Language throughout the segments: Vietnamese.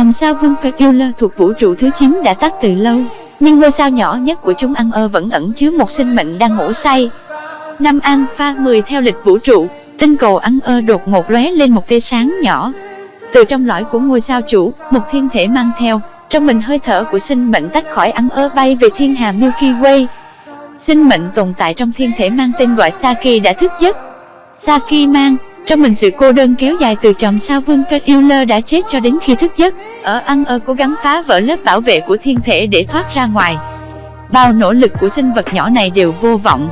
Chòm sao Vulcan thuộc vũ trụ thứ 9 đã tắt từ lâu, nhưng ngôi sao nhỏ nhất của chúng ăn ơ vẫn ẩn chứa một sinh mệnh đang ngủ say. Năm Alpha 10 theo lịch vũ trụ, tinh cầu ăn ơ đột ngột lóe lên một tia sáng nhỏ. Từ trong lõi của ngôi sao chủ, một thiên thể mang theo, trong mình hơi thở của sinh mệnh tách khỏi ăn ơ bay về thiên hà Milky Way. Sinh mệnh tồn tại trong thiên thể mang tên gọi Saki đã thức giấc. Saki mang trong mình sự cô đơn kéo dài từ chòm sao vương kết Euler đã chết cho đến khi thức giấc, ở ăn ơ cố gắng phá vỡ lớp bảo vệ của thiên thể để thoát ra ngoài. Bao nỗ lực của sinh vật nhỏ này đều vô vọng.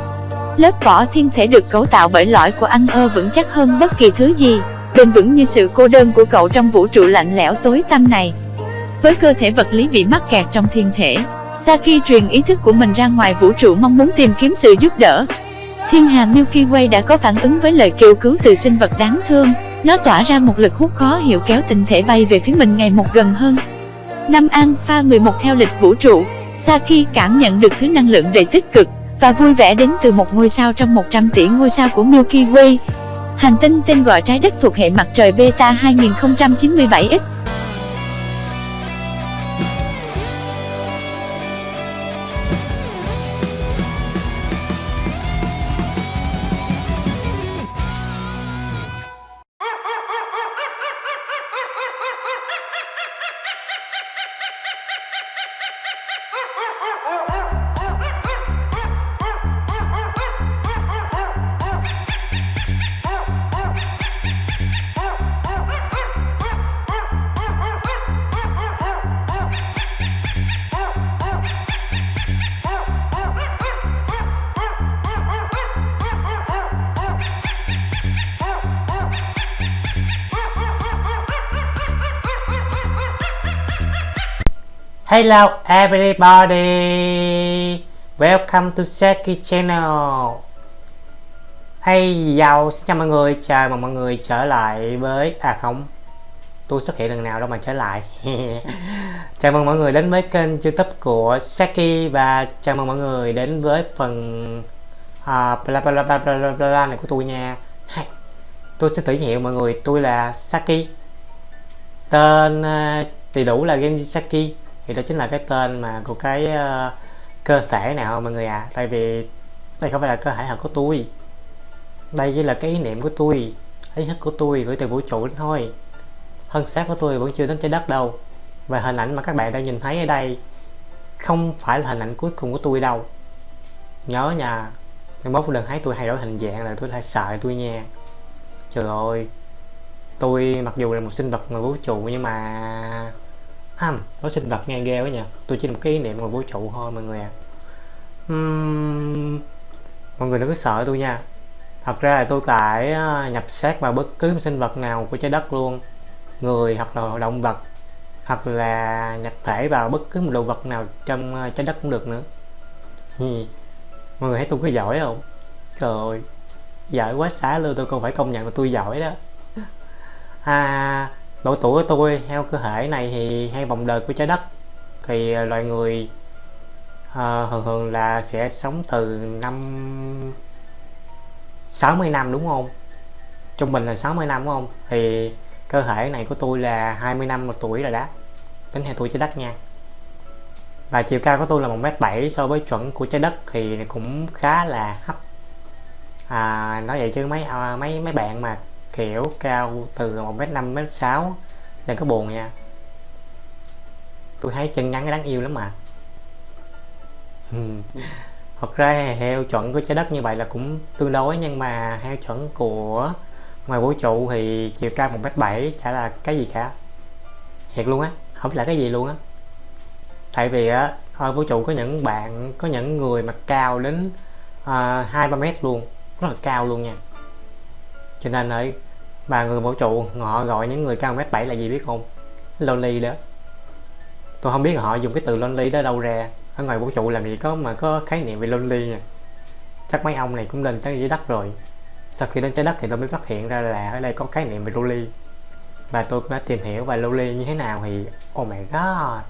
Lớp vỏ thiên thể được cấu tạo bởi lõi của ăn ơ vững chắc hơn bất kỳ thứ gì, bền vững như sự cô đơn của cậu trong vũ trụ lạnh lẽo tối tăm này. Với cơ thể vật lý bị mắc kẹt trong thiên thể, Saki truyền ý thức của mình ra ngoài vũ trụ mong muốn tìm kiếm sự giúp đỡ, Thiên hà Milky Way đã có phản ứng với lời kêu cứu từ sinh vật đáng thương. Nó tỏa ra một lực hút khó hiểu kéo tinh thể bay về phía mình ngày một gần hơn. Năm Alpha 11 theo lịch vũ trụ, Saki cảm nhận được thứ năng lượng đầy tích cực và vui vẻ đến từ một ngôi sao trong 100 tỷ ngôi sao của Milky Way. Hành tinh tên gọi trái đất thuộc hệ mặt trời Beta 2097X Hello everybody. Welcome to Seki Channel. Hey yo, xin chào mọi người, chào mừng mọi người trở lại với... À không, tôi xuất hiện lần nào đâu mà trở lại. Chào mừng mọi người đến với kênh youtube của Seki Và chào mừng mọi người đến với phần uh, bla, bla, bla, bla, bla, bla này của tôi nha. Tôi xin tự hiệu mọi người, tôi là Saki Tên uh, đầy đủ là Genji Saki thì đó chính là cái tên mà của cái uh, cơ thể nào mọi người ạ? À. tại vì đây không phải là cơ thể thật của tôi. Đây chỉ là cái ý niệm của tôi ý thức của tôi gửi từ vũ trụ thôi. Thân xác của tôi vẫn chưa đến trái đất đâu. Và hình ảnh mà các bạn đang nhìn thấy ở đây không phải là hình ảnh cuối cùng của tôi đâu. Nhớ nha nhưng mốt lần thấy tôi thay đổi hình dạng là tôi lại sợ tôi nha. Trời ơi tôi mặc dù là một sinh vật ngoài vũ trụ nhưng mà hầm nó sinh vật nghe ghê quá nha, tôi chỉ là một cái ý niệm ngoài vũ trụ thôi mọi người ạ. À. uhm, mọi người đừng có sợ tôi nha. Thật ra là tôi tải nhập xác vào bất cứ một sinh vật nào của trái đất luôn. Người hoặc là động vật hoặc là nhập thể vào bất cứ một đồ vật nào trong trái đất cũng được nữa. Mọi người thấy tôi có giỏi không? Trời ơi giỏi quá xá luôn tôi không phải công nhận là tôi giỏi đó. À độ tuổi của tôi theo cơ thể này thì hay vòng đời của trái đất. Thì à, loài người uh, thường thường là sẽ sống từ năm 60 năm đúng không? Trung bình là 60 năm đúng không? Thì cơ thể này của tôi là 20 năm một tuổi rồi đó. Tính theo tuổi trái đất nha. Và chiều cao của tôi là 1m7 so với chuẩn của trái đất thì cũng khá là hấp. À, nói vậy chứ mấy à, mấy mấy bạn mà kiểu cao từ 1m5 1m6 đừng có buồn nha. Tôi thấy chân ngắn đáng yêu lắm mà. Thật ra heo chuẩn của trái đất như vậy là cũng tương đối nhưng mà heo chuẩn của ngoài vũ trụ thì chiều cao 1m7 chả là cái gì cả. Thiệt luôn á không là cái gì luôn á. Tại vì á ở vũ trụ có những bạn có những người mà cao đến à, hai ba mét luôn. Rất là cao luôn nha. Cho nên ở và người vũ trụ, họ gọi những người cao mét bảy là gì biết không? Lonely đó. Tôi không biết họ dùng cái từ lonely đó đâu ra. Ở ngoài vũ trụ làm gì có mà có khái niệm về lonely nha. Chắc mấy ông này cũng lên trái dưới đất rồi. Sau khi đến trái đất thì tôi mới phát hiện ra là ở đây có khái niệm về lonely. Và tôi đã tìm hiểu về lonely như thế nào thì oh my god.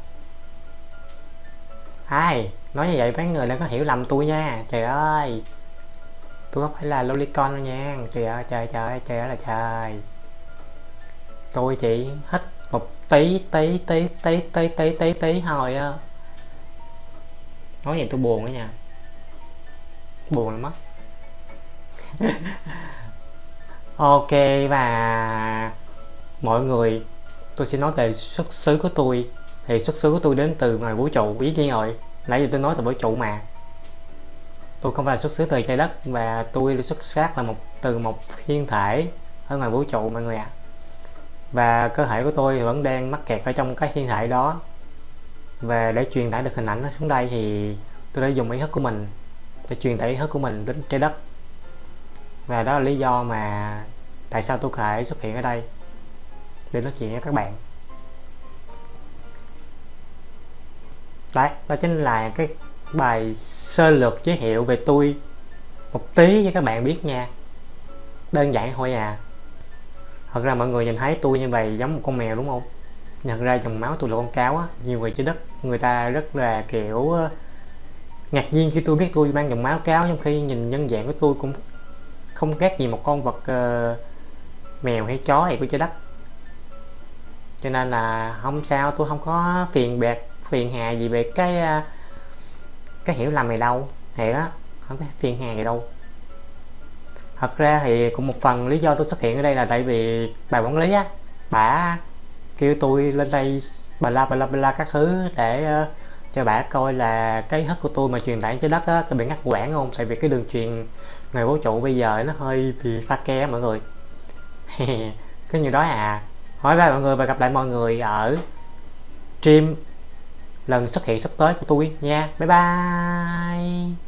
Ai, nói như vậy mấy người đã có hiểu lầm tôi nha. Trời ơi tôi không phải là lolicon đâu nha. Trời ơi, trời trời trời ơi là trời. Tôi chỉ hết một tí tí tí tí tí tí tí tí thôi á. Nói vậy tôi buồn đó nha. Buồn lắm á. Ok, và mọi người, tôi sẽ nói về xuất xứ của tôi. Thì xuất xứ của tôi đến từ ngoài vũ trụ. Ý nhiên rồi nãy giờ tôi nói từ vũ trụ mà tôi không phải là xuất xứ từ trái đất, và tôi xuất phát là một, từ một thiên thể ở ngoài vũ trụ, mọi người ạ. À. và cơ thể của tôi vẫn đang mắc kẹt ở trong cái thiên thể đó. Và để truyền tải được hình ảnh nó xuống đây thì tôi đã dùng ý thức của mình để truyền tải ý thức của mình đến trái đất. Và đó là lý do mà tại sao tôi có thể xuất hiện ở đây, để nói chuyện với các bạn. Đấy, đó chính là cái bài sơ lược giới thiệu về tôi một tí cho các bạn biết nha. Đơn giản thôi à. Thật ra mọi người nhìn thấy tôi như vậy giống một con mèo đúng không? Nhận ra dòng máu tôi là con cáo á nhiều người trên đất người ta rất là kiểu ờ, ngạc nhiên khi tôi biết tôi mang dòng máu cáo trong khi nhìn nhân dạng của tôi cũng không khác gì một con vật uh, mèo hay chó hay của trái đất. Cho nên là không sao tôi không có phiền bẹt phiền hà gì về cái uh, cái hiểu lầm này đâu. Thì đó không có phiền hà gì đâu. Thật ra thì cũng một phần lý do tôi xuất hiện ở đây là tại vì bà quản lý á bà kêu tôi lên đây bà la bà la bà la các thứ để uh, cho bà coi là cái hất của tôi mà truyền tải trên đất á có bị ngắt quãng không? Tại vì cái đường truyền người vũ trụ bây giờ nó hơi bị pha ke mọi người. Cái như đó à. Hỏi ba mọi người và gặp lại mọi người ở stream lần xuất hiện sắp tới của tôi nha. Bye bye.